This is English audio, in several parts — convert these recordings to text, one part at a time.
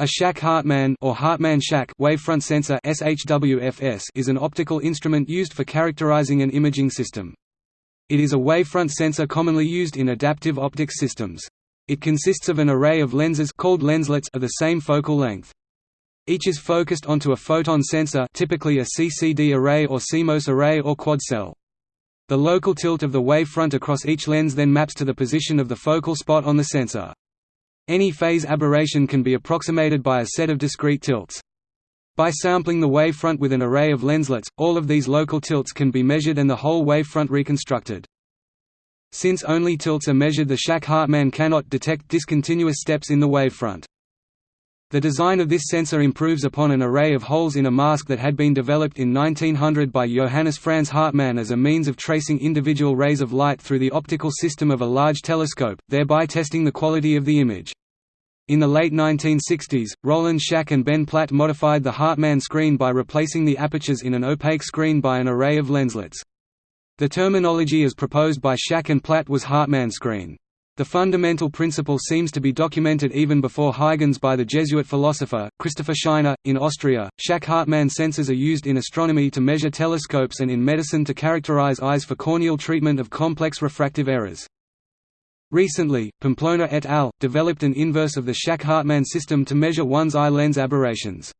A Shack-Hartmann or Hartmann-Shack wavefront sensor (SHWFS) is an optical instrument used for characterizing an imaging system. It is a wavefront sensor commonly used in adaptive optics systems. It consists of an array of lenses called lenslets of the same focal length. Each is focused onto a photon sensor, typically a CCD array or CMOS array or quad cell. The local tilt of the wavefront across each lens then maps to the position of the focal spot on the sensor. Any phase aberration can be approximated by a set of discrete tilts. By sampling the wavefront with an array of lenslets, all of these local tilts can be measured and the whole wavefront reconstructed. Since only tilts are measured the Shack-Hartmann cannot detect discontinuous steps in the wavefront. The design of this sensor improves upon an array of holes in a mask that had been developed in 1900 by Johannes Franz Hartmann as a means of tracing individual rays of light through the optical system of a large telescope, thereby testing the quality of the image. In the late 1960s, Roland Shack and Ben Platt modified the Hartmann screen by replacing the apertures in an opaque screen by an array of lenslets. The terminology as proposed by Shack and Platt was Hartmann screen. The fundamental principle seems to be documented even before Huygens by the Jesuit philosopher, Christopher Scheiner. In Austria, Shack-Hartmann sensors are used in astronomy to measure telescopes and in medicine to characterize eyes for corneal treatment of complex refractive errors. Recently, Pamplona et al. developed an inverse of the Shack-Hartmann system to measure one's eye lens aberrations.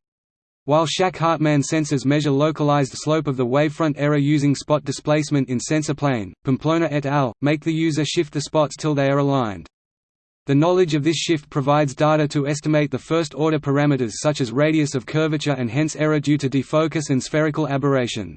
While Shack-Hartmann sensors measure localized slope of the wavefront error using spot displacement in sensor plane, Pamplona et al. make the user shift the spots till they are aligned. The knowledge of this shift provides data to estimate the first-order parameters such as radius of curvature and hence error due to defocus and spherical aberration.